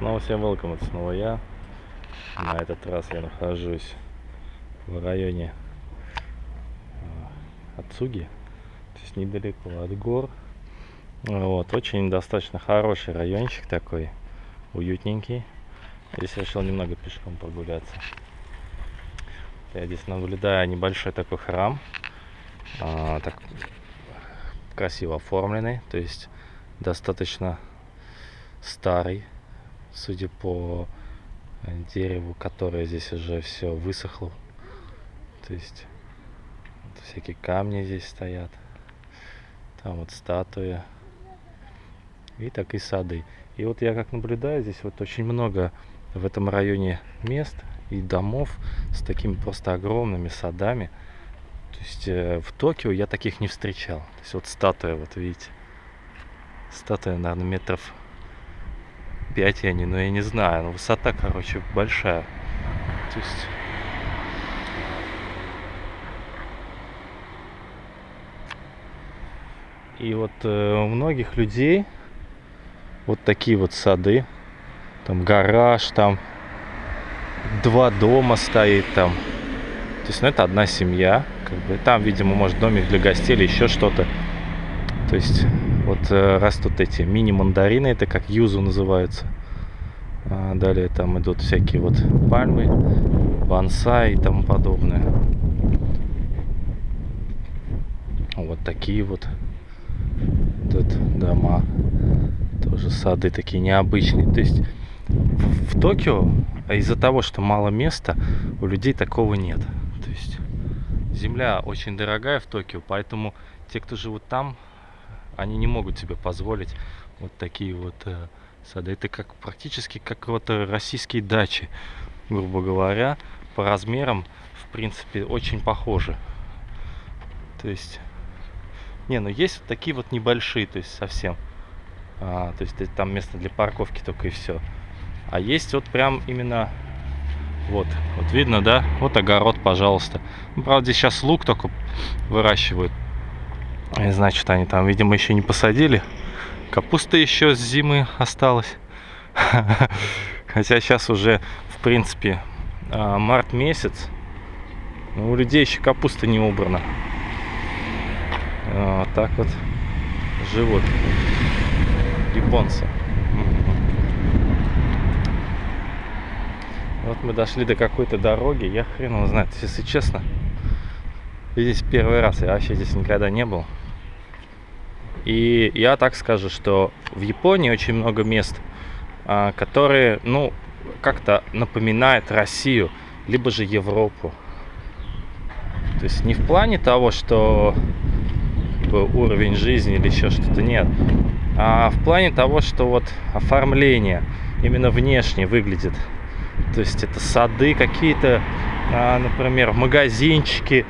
Снова всем welcome, это снова я. На этот раз я нахожусь в районе Ацуги, то есть недалеко от гор. Вот, очень достаточно хороший райончик такой, уютненький. Здесь решил немного пешком прогуляться. Я здесь наблюдаю небольшой такой храм, а, так красиво оформленный, то есть достаточно старый, судя по дереву, которое здесь уже все высохло. То есть всякие камни здесь стоят. Там вот статуя. И так и сады. И вот я как наблюдаю, здесь вот очень много в этом районе мест и домов с такими просто огромными садами. То есть э, в Токио я таких не встречал. То есть вот статуя, вот видите. Статуя, наверное, метров 5 я не, ну я не знаю. Но высота, короче, большая. То есть... И вот э, у многих людей вот такие вот сады. Там гараж, там два дома стоит там. То есть, ну, это одна семья. Как бы. Там, видимо, может домик для гостей или еще что-то. То есть, вот э, растут эти мини-мандарины, это как юзу называются. А далее там идут всякие вот пальмы, бонсай и тому подобное. Вот такие вот тут дома. Тоже сады такие необычные. То есть в, в Токио из-за того, что мало места, у людей такого нет. То есть земля очень дорогая в Токио, поэтому те, кто живут там, они не могут себе позволить вот такие вот э, сады. Это как практически как вот российские дачи, грубо говоря, по размерам, в принципе, очень похожи. То есть, не, ну есть вот такие вот небольшие, то есть совсем. А, то есть там место для парковки только и все. А есть вот прям именно вот, вот видно, да? Вот огород, пожалуйста. Ну, правда, сейчас лук только выращивают. И значит, они там, видимо, еще не посадили. Капуста еще с зимы осталась. Хотя сейчас уже, в принципе, а, март месяц. Но у людей еще капуста не убрана. Вот так вот живут японцы. Вот мы дошли до какой-то дороги. Я хрен его знает, если честно. Здесь первый раз, я вообще здесь никогда не был. И я так скажу, что в Японии очень много мест, а, которые, ну, как-то напоминают Россию, либо же Европу. То есть не в плане того, что уровень жизни или еще что-то нет, а в плане того, что вот оформление именно внешне выглядит. То есть это сады какие-то, а, например, магазинчики,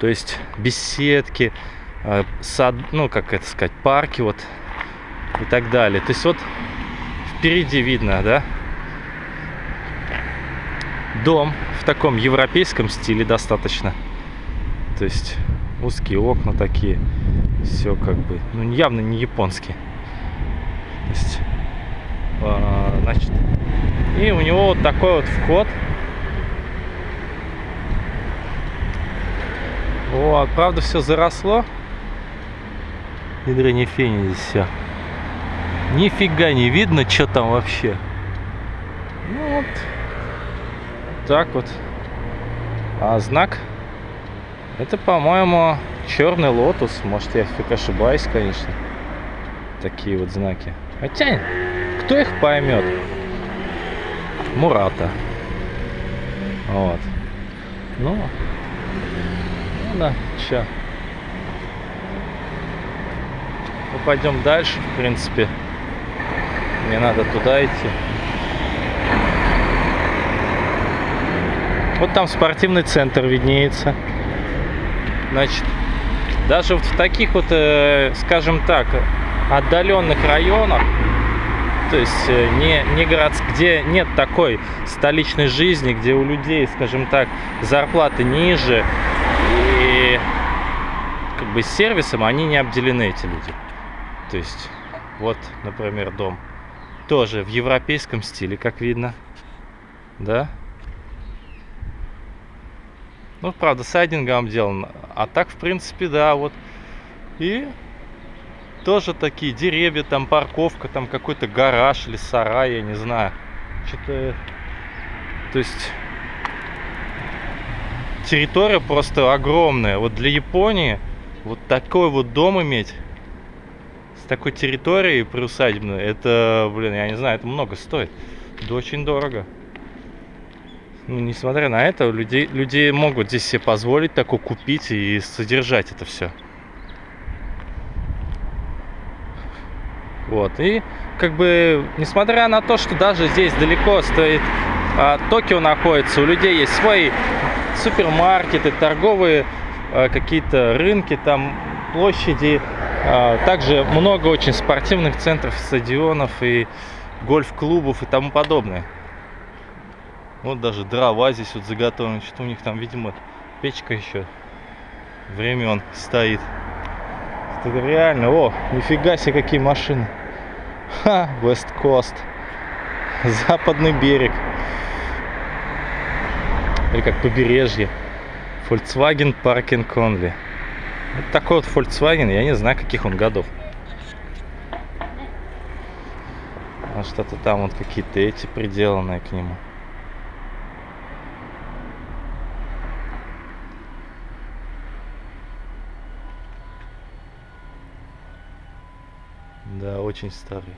то есть беседки, сад, ну, как это сказать, парки вот и так далее. То есть вот впереди видно, да, дом в таком европейском стиле достаточно. То есть узкие окна такие, все как бы, ну, явно не японские. То есть, э, значит, и у него вот такой вот вход. Вот, правда, все заросло. Ядрени фени здесь все. Нифига не видно, что там вообще. Ну вот. Так вот. А знак? Это, по-моему, черный лотос. Может, я фиг ошибаюсь, конечно. Такие вот знаки. Хотя, кто их поймет? Мурата. Вот. Ну, ну да, чё. Мы пойдем дальше, в принципе. Мне надо туда идти. Вот там спортивный центр виднеется. Значит, даже вот в таких вот, э, скажем так, отдаленных районах, то есть э, не, не городск, где нет такой столичной жизни, где у людей, скажем так, зарплаты ниже, и как бы сервисом они не обделены, эти люди. То есть, вот, например, дом. Тоже в европейском стиле, как видно. Да? Ну, правда, сайдингом обделан. А так, в принципе, да, вот. И тоже такие деревья, там парковка, там какой-то гараж или сарай, я не знаю. Что-то... То есть... Территория просто огромная. Вот для Японии вот такой вот дом иметь с такой территорией приусадебной, это, блин, я не знаю, это много стоит. Это очень дорого ну, несмотря на это, люди, люди могут здесь себе позволить такое купить и содержать это все. Вот, и как бы, несмотря на то, что даже здесь далеко стоит а, Токио находится, у людей есть свои супермаркеты, торговые а, какие-то рынки, там площади, также много очень спортивных центров, стадионов и гольф-клубов и тому подобное. Вот даже дрова здесь вот заготовлены. Что у них там, видимо, печка еще времен стоит. Это реально, о, нифига себе какие машины. Ха, West Coast. Западный берег. Или как побережье. Volkswagen Parking Only. Вот такой вот Volkswagen, я не знаю, каких он годов. А что-то там вот какие-то эти приделанные к нему. Да, очень старый.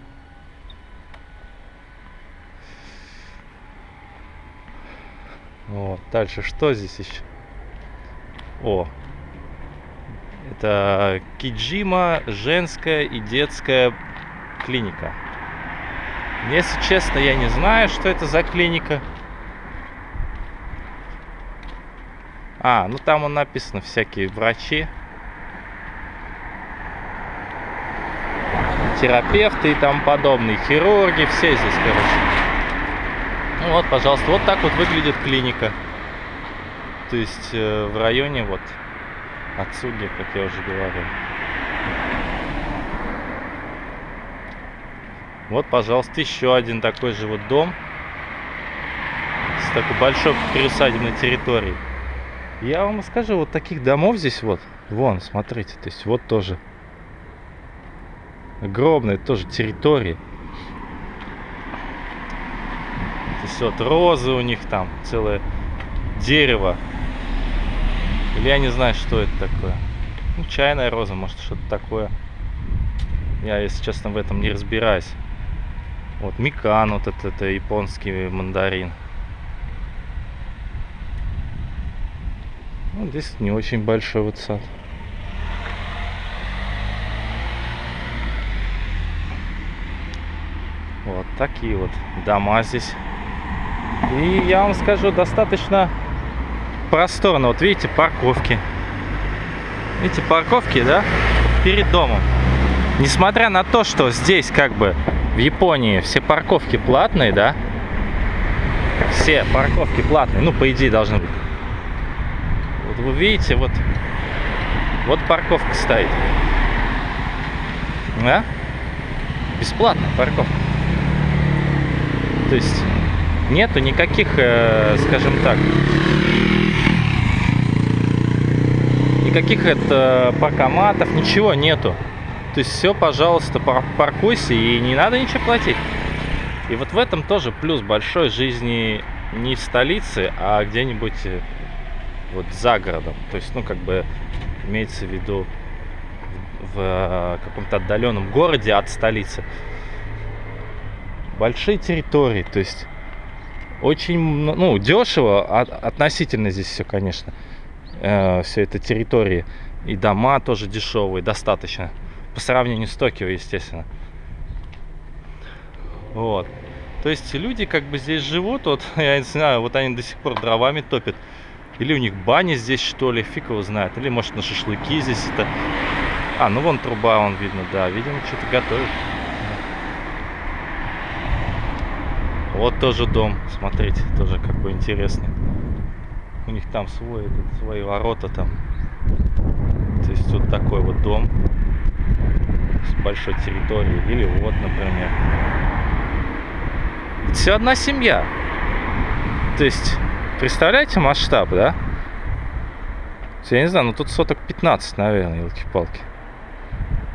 Вот, дальше что здесь еще? О, это Киджима женская и детская клиника. Если честно, я не знаю, что это за клиника. А, ну там он написано всякие врачи. терапевты и тому подобные, хирурги, все здесь, короче. Ну вот, пожалуйста, вот так вот выглядит клиника. То есть э, в районе вот Ацуги, как я уже говорил. Вот, пожалуйста, еще один такой же вот дом с такой большой пересадебной территорией. Я вам скажу, вот таких домов здесь вот, вон, смотрите, то есть вот тоже огромные тоже территории. То есть вот розы у них там, целое дерево. Или я не знаю, что это такое. Ну, чайная роза, может, что-то такое. Я, если честно, в этом не разбираюсь. Вот микан, вот это, это японский мандарин. Ну, здесь не очень большой вот сад. Вот такие вот дома здесь. И я вам скажу, достаточно просторно. Вот видите, парковки. Видите, парковки, да, перед домом. Несмотря на то, что здесь как бы в Японии все парковки платные, да, все парковки платные, ну, по идее, должны быть. Вот вы видите, вот, вот парковка стоит. Да? Бесплатная парковка. То есть нету никаких, э, скажем так, никаких это паркоматов, ничего нету. То есть все, пожалуйста, паркуйся и не надо ничего платить. И вот в этом тоже плюс большой жизни не в столице, а где-нибудь э, вот за городом. То есть, ну, как бы имеется в виду в э, каком-то отдаленном городе от столицы большие территории, то есть очень, ну, дешево, относительно здесь все, конечно, э, все это территории. И дома тоже дешевые, достаточно. По сравнению с Токио, естественно. Вот. То есть люди как бы здесь живут, вот, я не знаю, вот они до сих пор дровами топят. Или у них бани здесь, что ли, фиг его знает. Или, может, на шашлыки здесь это... А, ну вон труба, он видно, да, видимо, что-то готовит. Вот тоже дом, смотрите, тоже какой интересный. У них там свой, этот, свои ворота там. То есть вот такой вот дом с большой территорией. Или вот, например. Все одна семья. То есть, представляете масштаб, да? Я не знаю, ну тут соток 15, наверное, елки-палки.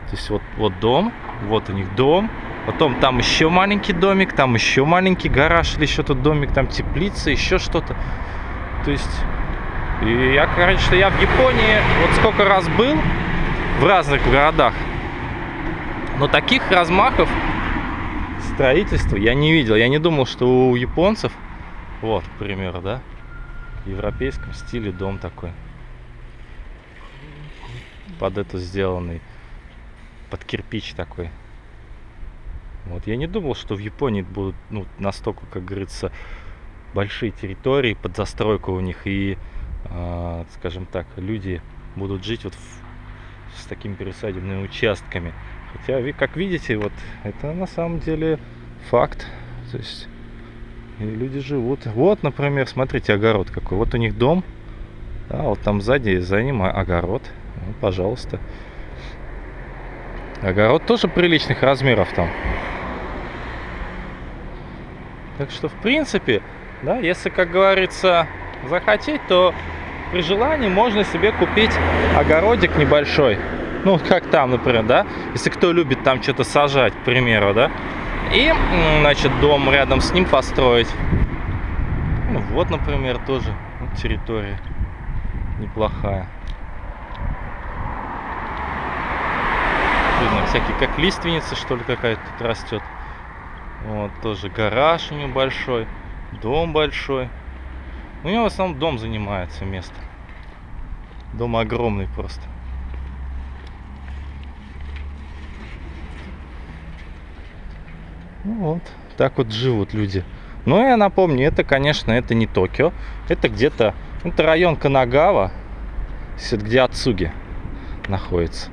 То есть вот, вот дом, вот у них дом, потом там еще маленький домик, там еще маленький гараж или еще тут домик, там теплица, еще что-то. То есть, и я, короче, я в Японии вот сколько раз был в разных городах, но таких размахов строительства я не видел. Я не думал, что у японцев, вот, к примеру, да, в европейском стиле дом такой. Под это сделанный, под кирпич такой. Вот, я не думал, что в Японии будут ну, настолько, как говорится, большие территории под застройку у них и, э, скажем так, люди будут жить вот в, с такими пересадебными участками. Хотя, как видите, вот это на самом деле факт. То есть люди живут. Вот, например, смотрите, огород какой. Вот у них дом. А вот там сзади за ним огород. Ну, пожалуйста. Огород тоже приличных размеров там. Так что, в принципе, да, если, как говорится, захотеть, то при желании можно себе купить огородик небольшой. Ну, как там, например, да? Если кто любит там что-то сажать, к примеру, да? И, значит, дом рядом с ним построить. Ну, вот, например, тоже территория неплохая. Видно, всякие, как лиственница, что ли, какая-то тут растет. Вот, тоже гараж него большой, дом большой. У него в основном дом занимается место. Дом огромный просто. Ну вот, так вот живут люди. Но я напомню, это, конечно, это не Токио. Это где-то, это район Канагава, где Ацуги находится.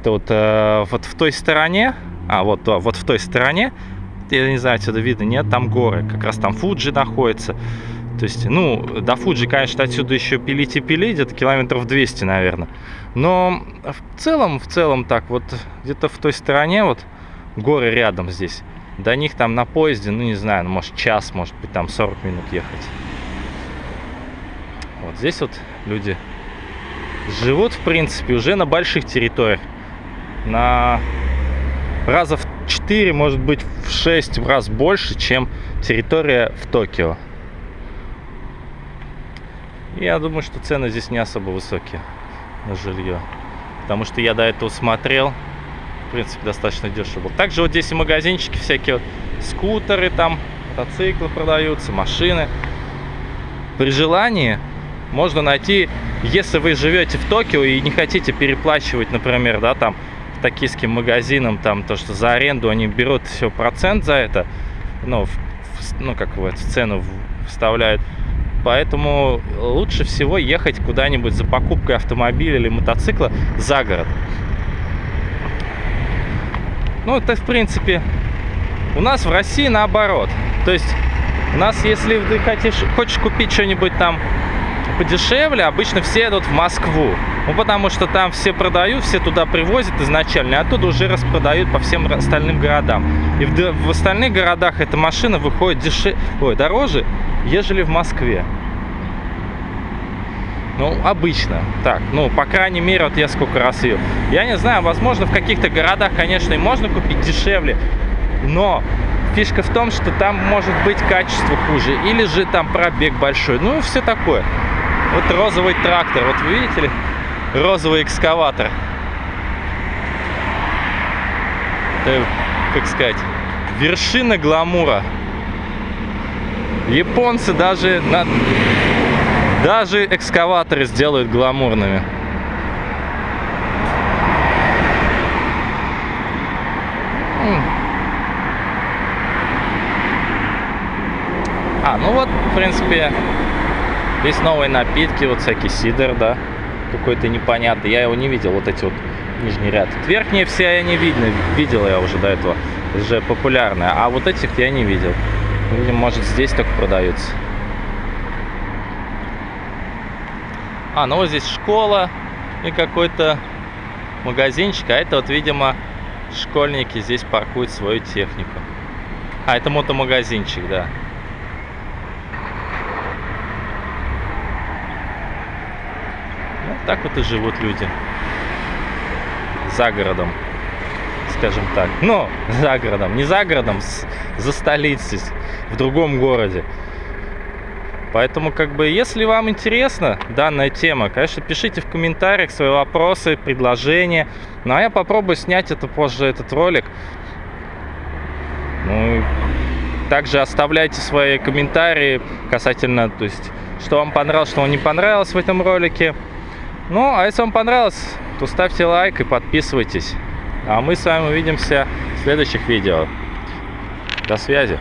Это вот, э, вот в той стороне, а вот, вот в той стороне, я не знаю, отсюда видно, нет, там горы. Как раз там Фуджи находится. То есть, ну, до Фуджи, конечно, отсюда еще пилить и пилить, где-то километров 200, наверное. Но в целом, в целом так, вот где-то в той стороне, вот горы рядом здесь. До них там на поезде, ну не знаю, ну, может час, может быть там 40 минут ехать. Вот здесь вот люди живут, в принципе, уже на больших территориях. На раза в 4, может быть в 6 раз больше, чем территория в Токио. Я думаю, что цены здесь не особо высокие на жилье. Потому что я до этого смотрел, в принципе, достаточно дешево. Также вот здесь и магазинчики всякие, вот, скутеры там, мотоциклы продаются, машины. При желании можно найти, если вы живете в Токио и не хотите переплачивать, например, да, там, токийским магазинам, там, то, что за аренду они берут все процент за это, ну, в, ну как в эту цену вставляют, поэтому лучше всего ехать куда-нибудь за покупкой автомобиля или мотоцикла за город. Ну, это, в принципе, у нас в России наоборот. То есть, у нас, если ты хочешь, хочешь купить что-нибудь там подешевле, обычно все идут в Москву. Ну, потому что там все продают, все туда привозят изначально, а оттуда уже распродают по всем остальным городам. И в, в остальных городах эта машина выходит дешевле, ой, дороже, ежели в Москве. Ну, обычно. Так, ну, по крайней мере, вот я сколько раз ее. Я не знаю, возможно, в каких-то городах, конечно, и можно купить дешевле, но фишка в том, что там может быть качество хуже, или же там пробег большой, ну и все такое. Вот розовый трактор, вот вы видите ли, розовый экскаватор. Это, как сказать, вершина гламура. Японцы даже на даже экскаваторы сделают гламурными. А, ну вот, в принципе, есть новые напитки, вот всякий сидр, да, какой-то непонятный. Я его не видел, вот эти вот нижний ряд. Верхние все я не видно, видел я уже до этого, уже популярные. А вот этих я не видел. Видимо, может здесь только продаются. А, ну вот здесь школа и какой-то магазинчик. А это вот, видимо, школьники здесь паркуют свою технику. А, это мотомагазинчик, да. Так вот и живут люди. За городом, скажем так. Ну, за городом. Не за городом, за столицей, в другом городе. Поэтому, как бы, если вам интересна данная тема, конечно, пишите в комментариях свои вопросы, предложения. Ну, а я попробую снять это позже, этот ролик. Ну, также оставляйте свои комментарии касательно, то есть, что вам понравилось, что вам не понравилось в этом ролике. Ну, а если вам понравилось, то ставьте лайк и подписывайтесь. А мы с вами увидимся в следующих видео. До связи.